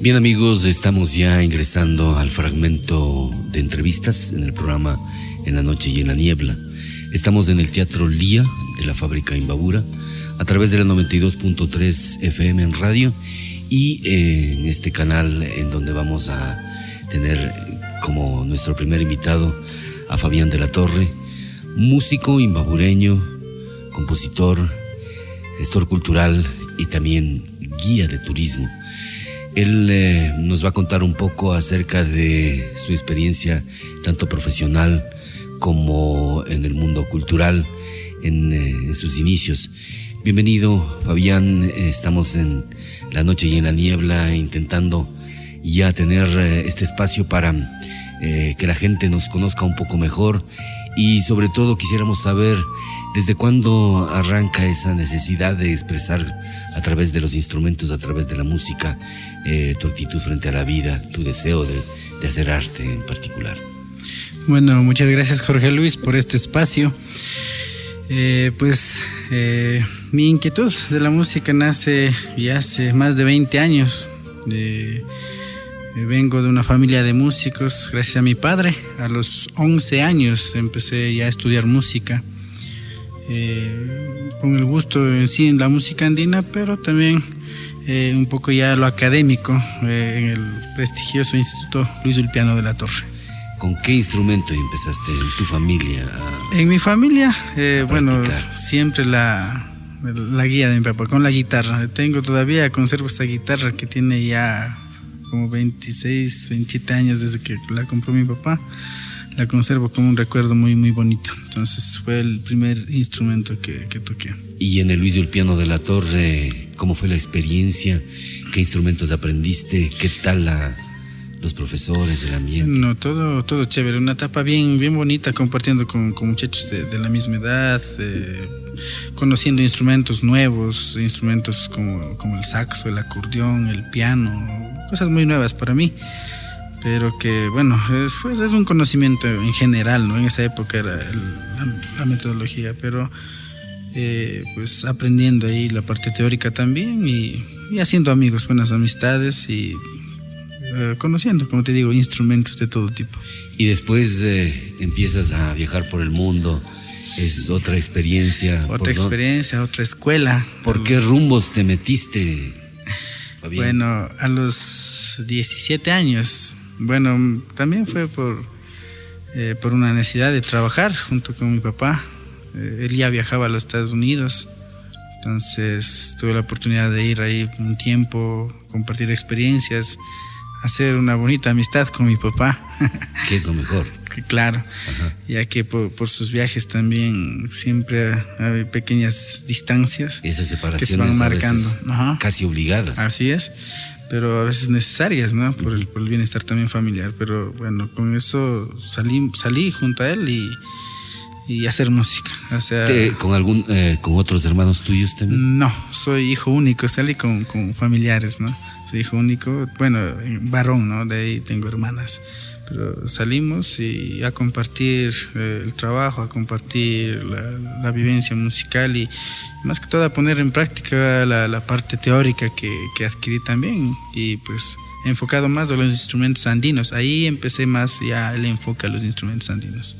Bien amigos, estamos ya ingresando al fragmento de entrevistas en el programa En la noche y en la niebla. Estamos en el Teatro Lía de la fábrica Imbabura a través de la 92.3 FM en radio y eh, en este canal en donde vamos a tener como nuestro primer invitado a Fabián de la Torre, músico imbabureño, compositor, gestor cultural y también guía de turismo. Él eh, nos va a contar un poco acerca de su experiencia tanto profesional como en el mundo cultural en, eh, sus inicios. Bienvenido Fabián, estamos en la noche y en la niebla intentando ya tener eh, este espacio para que la gente nos conozca un poco mejor. Y sobre todo quisiéramos saber desde cuándo arranca esa necesidad de expresar a través de los instrumentos, a través de la música, eh, tu actitud frente a la vida, tu deseo de, hacer arte en particular. Bueno, muchas gracias Jorge Luis por este espacio. Eh, pues eh, mi inquietud de la música nace ya hace más de 20 años. Vengo de una familia de músicos gracias a mi padre. A los 11 años empecé ya a estudiar música. con el gusto en sí en la música andina, pero también un poco ya lo académico en el prestigioso Instituto Luis Ulpiano de la Torre. ¿Con qué instrumento empezaste en tu familia? En mi familia, eh, bueno, siempre la, la guía de mi papá, con la guitarra. Tengo todavía, conservo esta guitarra que tiene ya como 26, 27 años desde que la compró mi papá. La conservo como un recuerdo muy, muy bonito. Entonces fue el primer instrumento que, que toqué. Y en el Luis del Piano de la Torre, ¿cómo fue la experiencia? ¿Qué instrumentos aprendiste? ¿Qué tal la, los profesores, el ambiente. No, todo, todo chévere, una etapa bien, bien bonita compartiendo con, con muchachos de, de, la misma edad, eh, conociendo instrumentos nuevos, instrumentos como, como el saxo, el acordeón, el piano, cosas muy nuevas para mí. Pero que, bueno, es, fue, es un conocimiento en general, ¿no? En esa época era el, la, la, metodología, pero eh, pues aprendiendo ahí la parte teórica también y, y haciendo amigos, buenas amistades y eh, conociendo, como te digo, instrumentos de todo tipo. Y después eh, empiezas a viajar por el mundo. Es otra experiencia. Otra experiencia, otra escuela. ¿Por qué rumbos te metiste, Fabián? Bueno, a los 17 años. Bueno, también fue por, eh, por una necesidad de trabajar junto con mi papá. Eh, él ya viajaba a los Estados Unidos. Entonces tuve la oportunidad de ir ahí un tiempo, compartir experiencias hacer una bonita amistad con mi papá. Que es lo mejor. claro, Ajá. ya que por, por, sus viajes también siempre hay pequeñas distancias. Esas separaciones que se van marcando. Ajá. casi obligadas. Así es, pero a veces necesarias, ¿no? Por el, por el bienestar también familiar. Pero bueno, con eso salí, salí junto a él y y hacer música. O sea, ¿Con algún, eh, con otros hermanos tuyos también? No, soy hijo único, salí con, con familiares, ¿no? Soy hijo único, bueno, varón, ¿no? De ahí tengo hermanas. Pero salimos y a compartir eh, el trabajo, a compartir la, la, vivencia musical y más que todo a poner en práctica la, la parte teórica que, que adquirí también. Y pues enfocado más a los instrumentos andinos. Ahí empecé más ya el enfoque a los instrumentos andinos.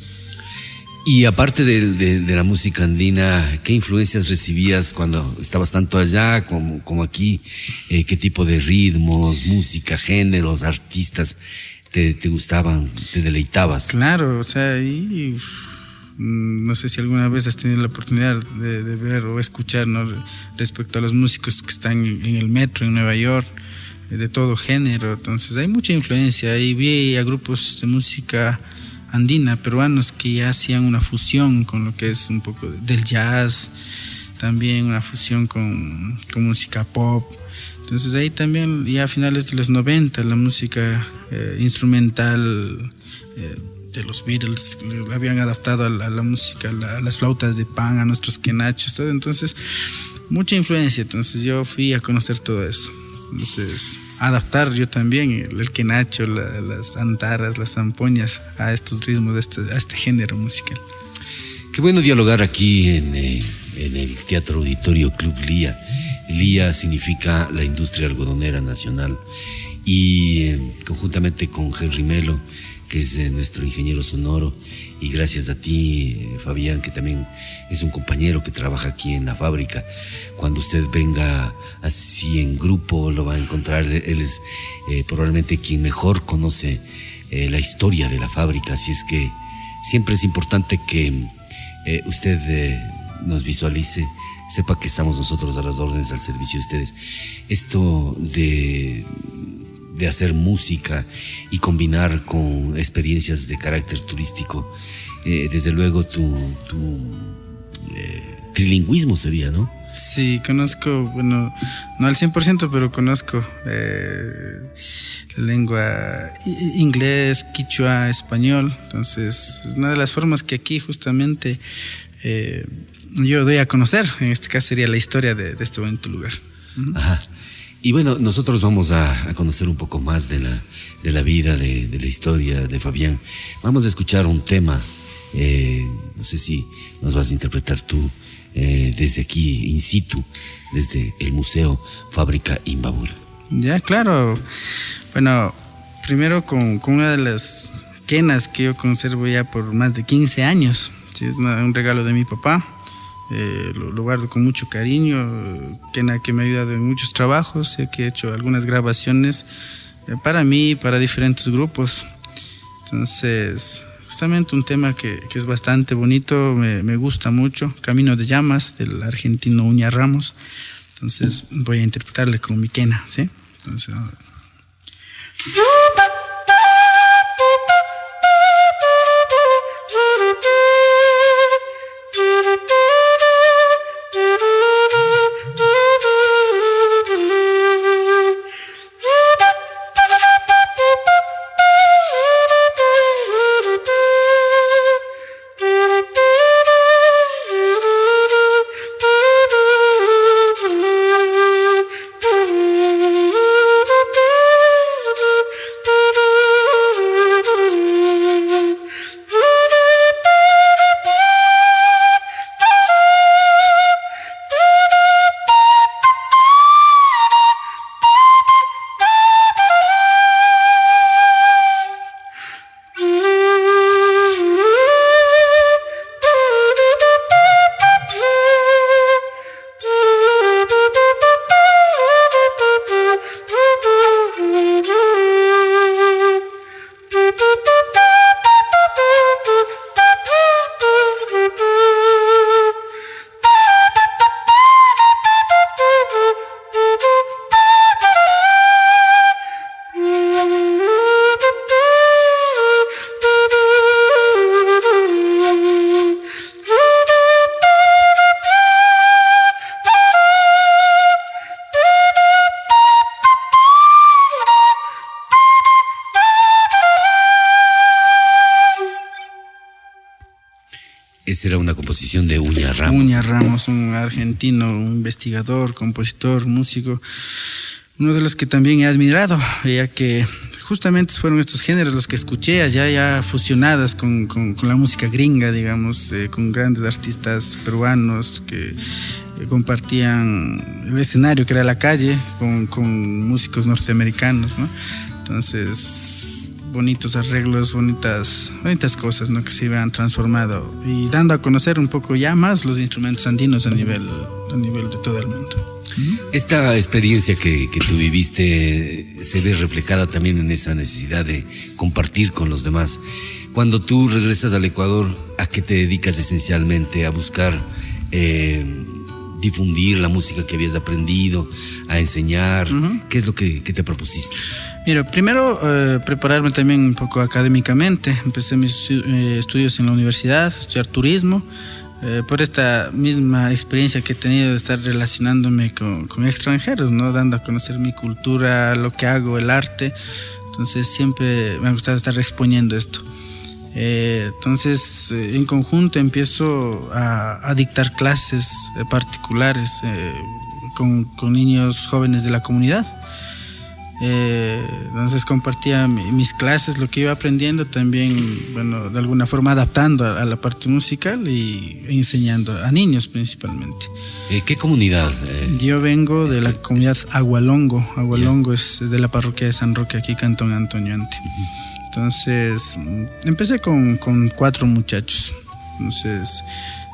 Y aparte de, de, de, la música andina, ¿qué influencias recibías cuando estabas tanto allá como, como aquí? Eh, ¿Qué tipo de ritmos, música, géneros, artistas te, te gustaban, te deleitabas? Claro, o sea, y, no sé si alguna vez has tenido la oportunidad de, ver o escuchar ¿no? respecto a los músicos que están en, el metro en Nueva York de todo género, entonces hay mucha influencia, ahí vi a grupos de música andina, peruanos que ya hacían una fusión con lo que es un poco del jazz, también una fusión con, con música pop. Entonces ahí también ya a finales de los 90 la música eh, instrumental eh, de los Beatles la habían adaptado a la, a la música, a, la, a, las flautas de pan, a nuestros quenachos, todo. entonces mucha influencia, entonces yo fui a conocer todo eso. Entonces, adaptar yo también el, el quenacho, la, las antaras, las zampoñas a estos ritmos, de este, a este género musical. Qué bueno dialogar aquí en, eh, en el Teatro Auditorio Club Lía. Lía significa la industria algodonera nacional. y eh, conjuntamente con Henry Melo, que es eh, nuestro ingeniero sonoro, y gracias a ti, eh, Fabián, que también es un compañero que trabaja aquí en la fábrica. Cuando usted venga así en grupo, lo va a encontrar. Él es probablemente quien mejor conoce la historia de la fábrica, así es que siempre es importante que usted nos visualice sepa que estamos nosotros a las órdenes al servicio de ustedes. Esto de, de hacer música y combinar con experiencias de carácter turístico, eh, desde luego tu, eh, trilingüismo sería, ¿no? Sí, conozco, bueno, no al 100%, pero conozco eh, la lengua inglés, quichua, español. Entonces, es una de las formas que aquí justamente yo doy a conocer. En este caso sería la historia de, este bonito lugar. Ajá. Y bueno, nosotros vamos a, conocer un poco más de la, de la vida, de, la historia de Fabián. Vamos a escuchar un tema, eh, no sé si nos vas a interpretar tú eh, desde aquí, in situ, desde el Museo Fábrica Imbabura. Ya, claro. Bueno, primero con, una de las quenas que yo conservo ya por más de 15 años. Sí, es un regalo de mi papá eh, lo, guardo con mucho cariño, que, que me ha ayudado en muchos trabajos, sé que he hecho algunas grabaciones eh, para mí para diferentes grupos. Entonces, justamente un tema que, que es bastante bonito, me, me, gusta mucho, Camino de Llamas, del argentino Uña Ramos. Entonces, voy a interpretarle con mi quena, ¿sí? Entonces, era una composición de Uña Ramos. Uña Ramos, un argentino, un investigador, compositor, músico, uno de los que también he admirado, ya que justamente fueron estos géneros los que escuché allá ya fusionadas con, la música gringa, digamos, eh, con grandes artistas peruanos que eh, compartían el escenario que era la calle con, con músicos norteamericanos, ¿no? Entonces bonitos arreglos, bonitas, bonitas cosas ¿no? que se iban transformando y dando a conocer un poco ya más los instrumentos andinos a nivel, a nivel de todo el mundo. Esta experiencia que, que, tú viviste se ve reflejada también en esa necesidad de compartir con los demás. Cuando tú regresas al Ecuador, ¿a qué te dedicas esencialmente? ¿A buscar eh, difundir la música que habías aprendido, a enseñar? ¿Qué es lo que, que te propusiste? Mira, primero eh, prepararme también un poco académicamente. Empecé mis eh, estudios en la universidad, estudiar turismo. Eh, por esta misma experiencia que he tenido de estar relacionándome con, con, extranjeros, ¿no? dando a conocer mi cultura, lo que hago, el arte. Entonces siempre me ha gustado estar exponiendo esto. entonces en conjunto empiezo a, a dictar clases particulares con, con niños jóvenes de la comunidad. Eh, entonces compartía mis clases, lo que iba aprendiendo también, bueno, de alguna forma adaptando a, la parte musical y enseñando a niños principalmente. Eh, ¿Qué comunidad? Eh, Yo vengo de la comunidad Agualongo. Agualongo es de la parroquia de San Roque, aquí Cantón Antonio Ante. Entonces, empecé con, con cuatro muchachos. Entonces,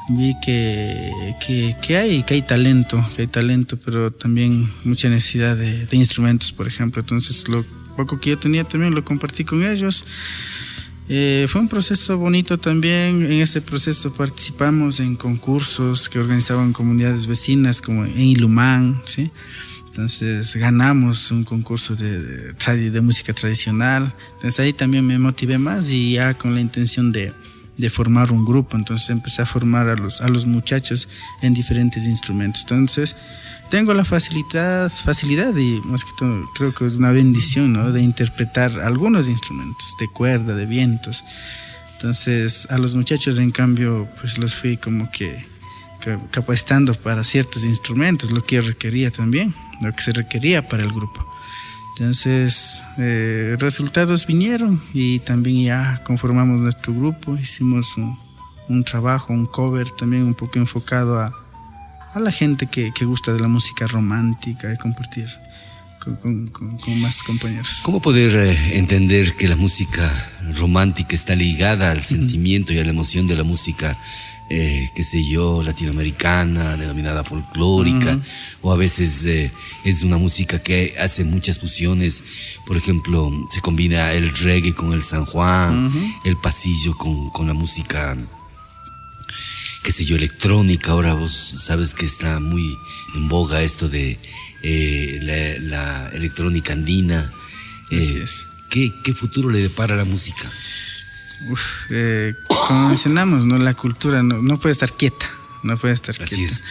vi que, que, hay, que hay talento, que hay talento, pero también mucha necesidad de, instrumentos, por ejemplo. Entonces, lo poco que yo tenía también lo compartí con ellos. Eh, fue un proceso bonito también. En ese proceso participamos en concursos que organizaban comunidades vecinas, como en Ilumán, ¿sí? Entonces ganamos un concurso de, de, de música tradicional. Entonces ahí también me motivé más y ya con la intención de, de formar un grupo, entonces empecé a formar a los, a los muchachos en diferentes instrumentos. Entonces, tengo la facilidad, facilidad y más que todo creo que es una bendición ¿no? de interpretar algunos instrumentos de cuerda, de vientos. Entonces, a los muchachos, en cambio, pues los fui como que capacitando para ciertos instrumentos, lo que yo requería también, lo que se requería para el grupo. Entonces, eh, resultados vinieron y también ya conformamos nuestro grupo, hicimos un, un trabajo, un cover también un poco enfocado a, a la gente que, que, gusta de la música romántica y compartir con, con, con más compañeros. ¿Cómo poder eh, entender que la música romántica está ligada al sentimiento y a la emoción de la música eh, qué sé yo, latinoamericana, denominada folclórica, o a veces eh, es una música que hace muchas fusiones, por ejemplo, se combina el reggae con el San Juan, el pasillo con, con, la música, qué sé yo, electrónica, ahora vos sabes que está muy en boga esto de eh, la, electrónica andina. ¿qué, ¿Qué futuro le depara a la música? Uf, eh, como mencionamos, ¿no? La cultura no, no, puede estar quieta, no puede estar Así quieta. Es.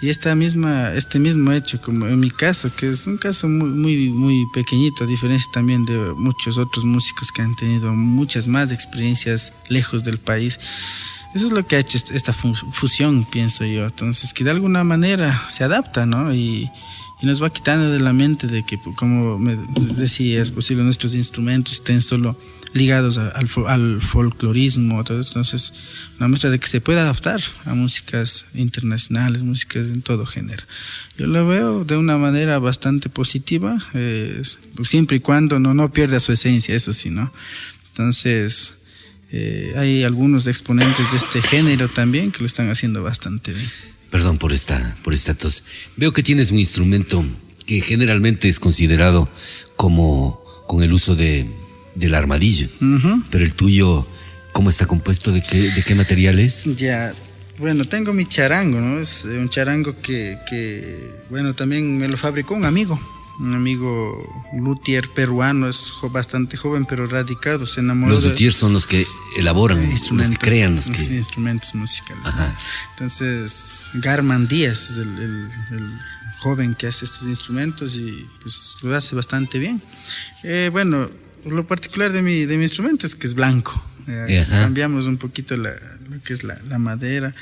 Y esta misma, este mismo hecho, como en mi caso, que es un caso muy, muy, muy pequeñito, a diferencia también de muchos otros músicos que han tenido muchas más experiencias lejos del país. Eso es lo que ha hecho esta fusión, pienso yo. Entonces, que de alguna manera se adapta, ¿no? Y, y nos va quitando de la mente de que, como me decía, es posible nuestros instrumentos estén solo ligados al, al, folclorismo. Entonces, una muestra de que se puede adaptar a músicas internacionales, músicas en todo género. Yo lo veo de una manera bastante positiva, siempre y cuando no, no pierda su esencia, eso sí, ¿no? Entonces, eh, hay algunos exponentes de este género también que lo están haciendo bastante bien. Perdón por esta, por esta tos. Veo que tienes un instrumento que generalmente es considerado como con el uso de, del armadillo, pero el tuyo, ¿cómo está compuesto? ¿De qué, de qué material es? Ya, bueno, tengo mi charango, ¿no? Es un charango que, que bueno, también me lo fabricó un amigo un amigo luthier peruano, es bastante joven pero radicado, se enamoró. Los luthiers son los que elaboran, los que crean los que... instrumentos musicales. Entonces, Garman Díaz es el, joven que hace estos instrumentos y pues lo hace bastante bien. Eh, bueno, lo particular de mi, de mi instrumento es que es blanco. Eh, cambiamos un poquito la, lo que es la, la madera.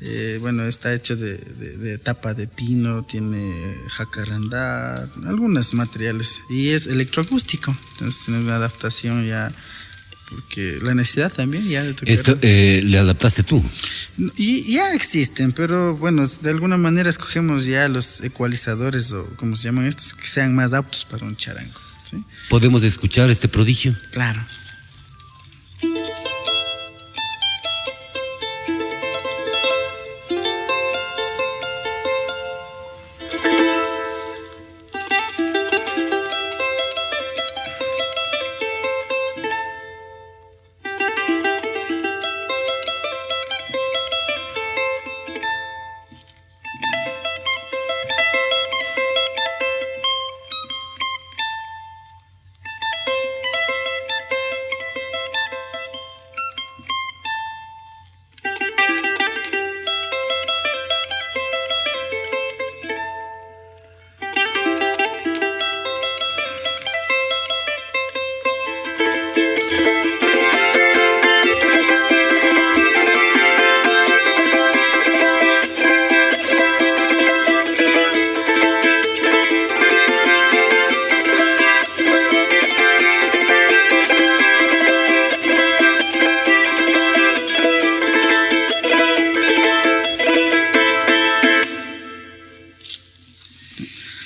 Eh, bueno, está hecho de, de, tapa de pino, tiene jacarandá, algunos materiales y es electroacústico. Entonces tiene una adaptación ya, porque la necesidad también ya de ¿Esto eh, le adaptaste tú? Y ya existen, pero bueno, de alguna manera escogemos ya los ecualizadores o como se llaman estos, que sean más aptos para un charango. ¿Podemos escuchar este prodigio? Claro.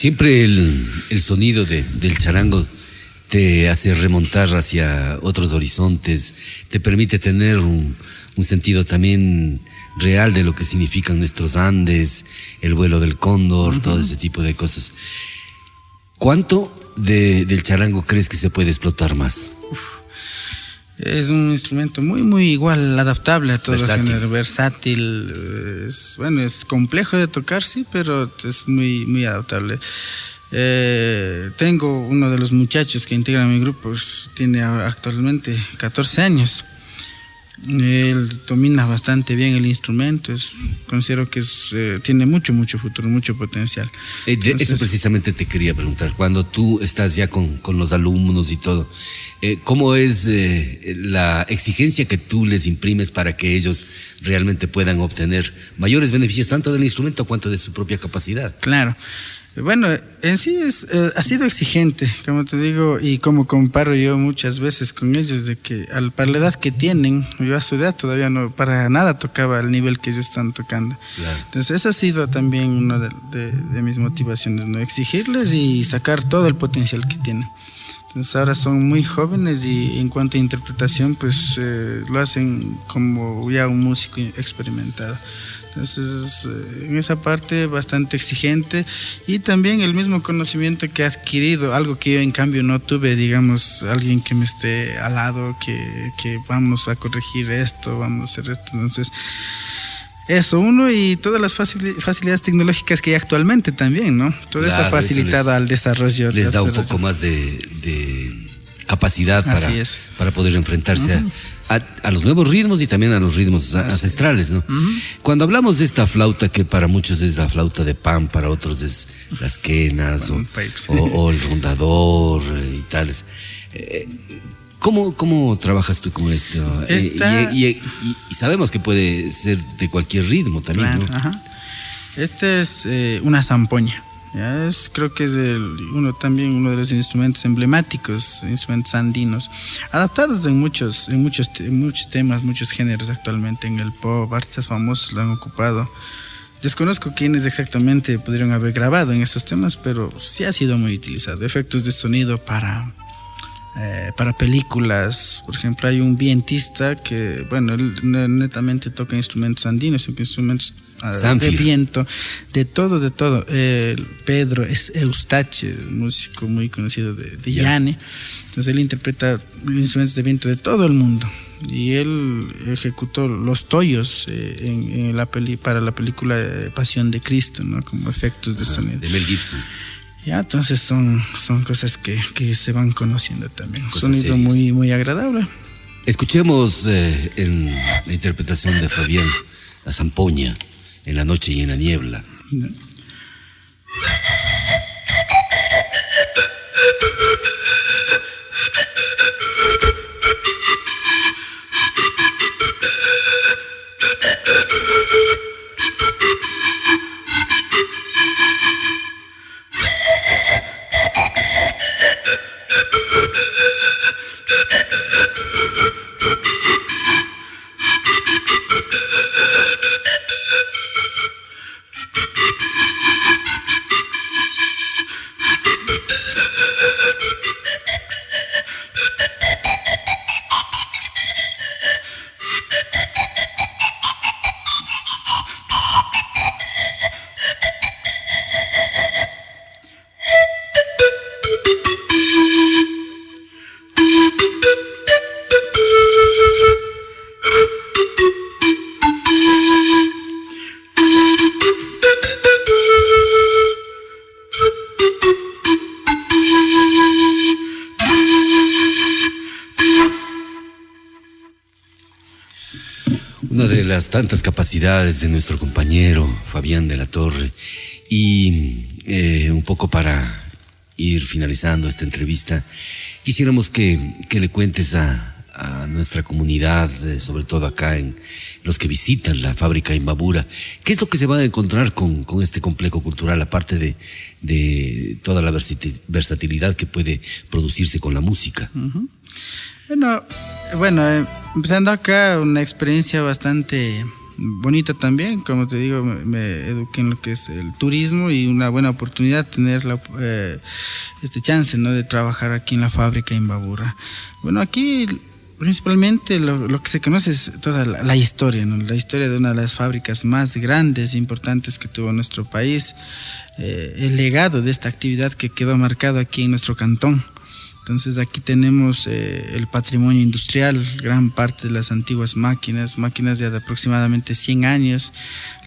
Siempre el, sonido del charango te hace remontar hacia otros horizontes, te permite tener un, sentido también real de lo que significan nuestros Andes, el vuelo del cóndor, todo ese tipo de cosas. ¿Cuánto del charango crees que se puede explotar más? Es un instrumento muy, muy igual, adaptable a todo versátil. género, versátil. Es, bueno, es complejo de tocar, sí, pero es muy, muy adaptable. Eh, tengo uno de los muchachos que integra mi grupo, pues, tiene actualmente 14 años. Él domina bastante bien el instrumento, es, considero que es, eh, tiene mucho, mucho futuro, mucho potencial. Eh, eso precisamente te quería preguntar, cuando tú estás ya con, con los alumnos y todo, eh, ¿cómo es la exigencia que tú les imprimes para que ellos realmente puedan obtener mayores beneficios tanto del instrumento cuanto de su propia capacidad? Claro. Bueno, en sí es, eh, ha sido exigente, como te digo, y como comparo yo muchas veces con ellos, de que al, para la edad que tienen, yo a su edad todavía no para nada tocaba al nivel que ellos están tocando. Entonces, esa ha sido también una de, mis motivaciones, ¿no? Exigirles y sacar todo el potencial que tienen. Entonces ahora son muy jóvenes y en cuanto a interpretación, pues eh, lo hacen como ya un músico experimentado. Entonces, eh, en esa parte bastante exigente y también el mismo conocimiento que he adquirido, algo que yo en cambio no tuve, digamos, alguien que me esté al lado, que, que vamos a corregir esto, vamos a hacer esto. Entonces, eso, uno, y todas las facilidades tecnológicas que hay actualmente también, ¿no? Todo eso ha facilitado al desarrollo. Les da un poco más de, capacidad para, para poder enfrentarse a a, los nuevos ritmos y también a los ritmos ancestrales, ¿no? Cuando hablamos de esta flauta, que para muchos es la flauta de pan, para otros es las quenas o, el rondador eh, y tales. Eh, ¿Cómo, ¿Cómo trabajas tú con esto? Eh, y, sabemos que puede ser de cualquier ritmo también, ¿no? Este es una zampoña. Es, creo que es uno también uno de los instrumentos emblemáticos, instrumentos andinos, adaptados en muchos, en muchos, muchos temas, muchos géneros actualmente. En el pop, artistas famosos lo han ocupado. Desconozco quiénes exactamente pudieron haber grabado en esos temas, pero sí ha sido muy utilizado. Efectos de sonido para, eh, para películas. Por ejemplo, hay un vientista que, bueno, netamente toca instrumentos andinos, instrumentos de viento, de todo, de todo. Pedro es Eustache, músico muy conocido de, de Yane. Entonces él interpreta instrumentos de viento de todo el mundo. Y él ejecutó los toyos eh, en, la peli, para la película eh, Pasión de Cristo, ¿no? como efectos de sonido. De Mel Gibson. Ya, entonces son, son cosas que, que se van conociendo también. Sonido muy, muy agradable. Escuchemos eh, en la interpretación de Fabián, la zampoña en la noche y en la niebla. Tantas capacidades de nuestro compañero Fabián de la Torre y eh, un poco para ir finalizando esta entrevista, quisiéramos que, le cuentes a, nuestra comunidad, eh, sobre todo acá en los que visitan la fábrica Imbabura, qué es lo que se va a encontrar con, este complejo cultural, aparte de, toda la versatilidad que puede producirse con la música. Bueno, bueno, eh, empezando acá, una experiencia bastante bonita también, como te digo, me, eduqué en lo que es el turismo y una buena oportunidad tener la, eh, este chance ¿no? de trabajar aquí en la fábrica en Babura. Bueno, aquí principalmente lo, que se conoce es toda la, historia, la historia de una de las fábricas más grandes e importantes que tuvo nuestro país, eh, el legado de esta actividad que quedó marcado aquí en nuestro cantón. Entonces aquí tenemos eh, el patrimonio industrial, gran parte de las antiguas máquinas, máquinas de aproximadamente 100 años,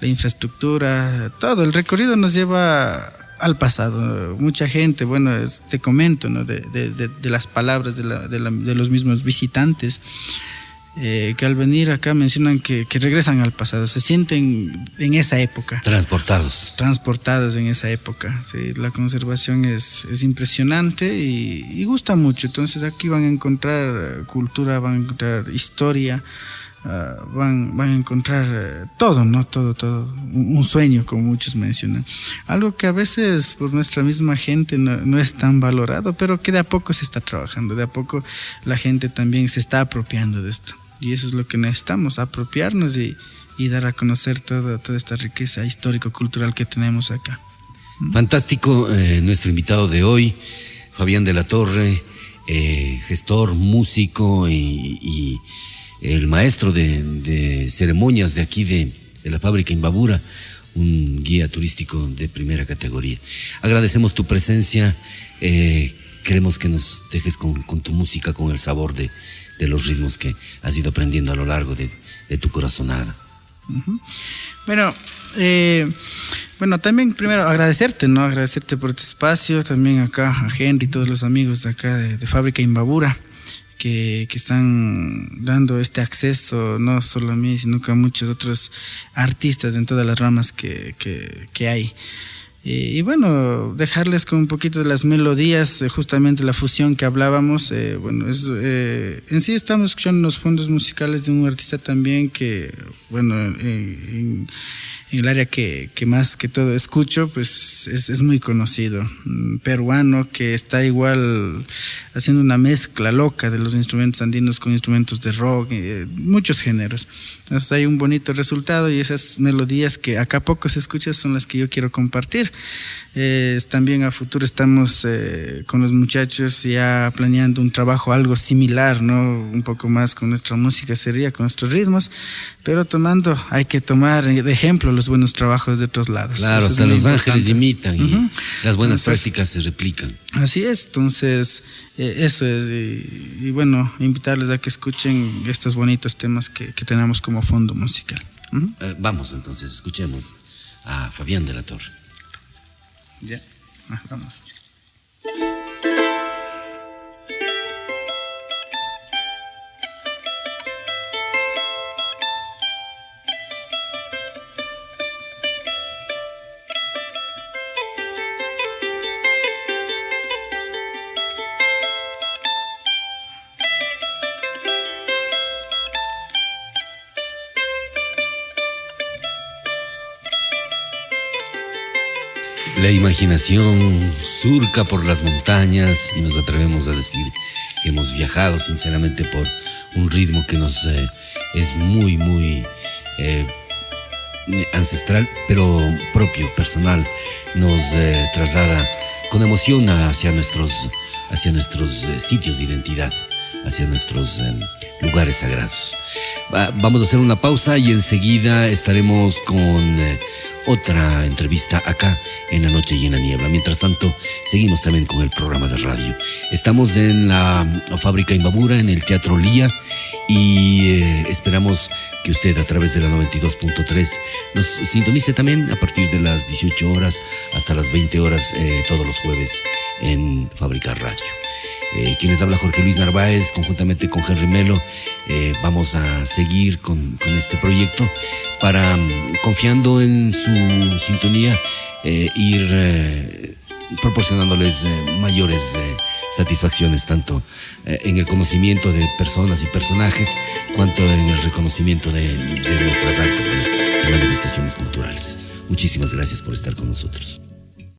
la infraestructura, todo. El recorrido nos lleva al pasado. Mucha gente, bueno, te comento, ¿no? de, de, las palabras de, la, de, los mismos visitantes, eh, que al venir acá mencionan que, que, regresan al pasado, se sienten en esa época. Transportados. Transportados en esa época. la conservación es, es impresionante y, y, gusta mucho. Entonces aquí van a encontrar cultura, van a encontrar historia. Ah, van, van a encontrar eh, todo, ¿no? Todo, todo. Un, sueño, como muchos mencionan. Algo que a veces por nuestra misma gente no, es tan valorado, pero que de a poco se está trabajando, de a poco la gente también se está apropiando de esto. Y eso es lo que necesitamos, apropiarnos y, dar a conocer toda, toda esta riqueza histórico-cultural que tenemos acá. Fantástico, eh, nuestro invitado de hoy, Fabián de la Torre, eh, gestor, músico y el maestro de, ceremonias de aquí de, la fábrica Imbabura, un guía turístico de primera categoría. Agradecemos tu presencia, eh, queremos que nos dejes con, tu música, con el sabor de, los ritmos que has ido aprendiendo a lo largo de, tu corazonada. Bueno, eh, bueno, también primero agradecerte, ¿no? Agradecerte por este espacio, también acá a Henry todos los amigos de acá de, de Fábrica Imbabura que, están dando este acceso, no solo a mí, sino que a muchos otros artistas en todas las ramas que, que, hay. Y, bueno, dejarles con un poquito de las melodías, eh, justamente la fusión que hablábamos. Eh, bueno, es, eh, en sí estamos escuchando los fondos musicales de un artista también que, bueno, en, en el área que, que, más que todo escucho, pues es, es, muy conocido. peruano que está igual haciendo una mezcla loca de los instrumentos andinos con instrumentos de rock, eh, muchos géneros. Entonces hay un bonito resultado y esas melodías que acá poco se escuchan son las que yo quiero compartir. Eh, también a futuro estamos eh, con los muchachos ya planeando un trabajo algo similar, ¿no? Un poco más con nuestra música sería, con nuestros ritmos, pero tomando, hay que tomar de ejemplo los buenos trabajos de otros lados. Claro, hasta Los Ángeles imitan y las buenas prácticas se replican. Así es, entonces eh, eso es, y, bueno, invitarles a que escuchen estos bonitos temas que, tenemos como fondo musical. vamos entonces, escuchemos a Fabián de la Torre. Ya, ah, vamos. La imaginación surca por las montañas y nos atrevemos a decir que hemos viajado sinceramente por un ritmo que nos eh, es muy, muy eh, ancestral, pero propio, personal. Nos eh, traslada con emoción hacia nuestros, hacia nuestros sitios de identidad, hacia nuestros lugares sagrados. vamos a hacer una pausa y enseguida estaremos con otra entrevista acá en la noche la niebla. Mientras tanto, seguimos también con el programa de radio. Estamos en la fábrica Imbabura, en el Teatro Lía, y eh, esperamos que usted a través de la 92.3 nos sintonice también a partir de las 18 horas hasta las 20 horas eh, todos los jueves en Fábrica Radio. Eh, quienes habla Jorge Luis Narváez, conjuntamente con Henry Melo, eh, vamos a seguir con, este proyecto para, mm, confiando en su sintonía, eh, ir proporcionándoles mayores satisfacciones, tanto en el conocimiento de personas y personajes, cuanto en el reconocimiento de, de nuestras artes y manifestaciones culturales. Muchísimas gracias por estar con nosotros.